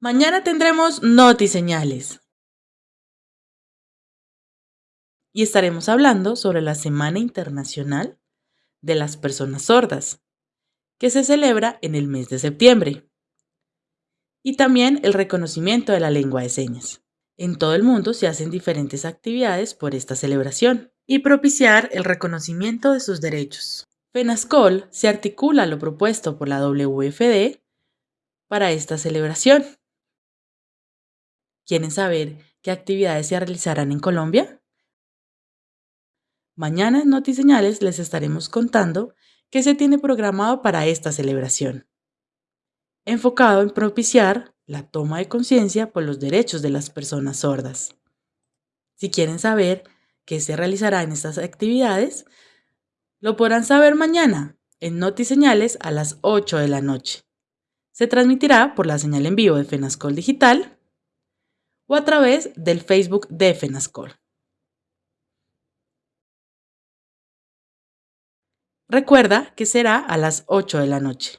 Mañana tendremos notiseñales. Y estaremos hablando sobre la Semana Internacional de las Personas Sordas, que se celebra en el mes de septiembre. Y también el reconocimiento de la lengua de señas. En todo el mundo se hacen diferentes actividades por esta celebración y propiciar el reconocimiento de sus derechos. FENASCOL se articula lo propuesto por la WFD para esta celebración. ¿Quieren saber qué actividades se realizarán en Colombia? Mañana en Notiseñales les estaremos contando qué se tiene programado para esta celebración, enfocado en propiciar la toma de conciencia por los derechos de las personas sordas. Si quieren saber qué se realizará en estas actividades, lo podrán saber mañana en Notiseñales a las 8 de la noche. Se transmitirá por la señal en vivo de FENASCOL Digital o a través del Facebook de FENASCOL. Recuerda que será a las 8 de la noche.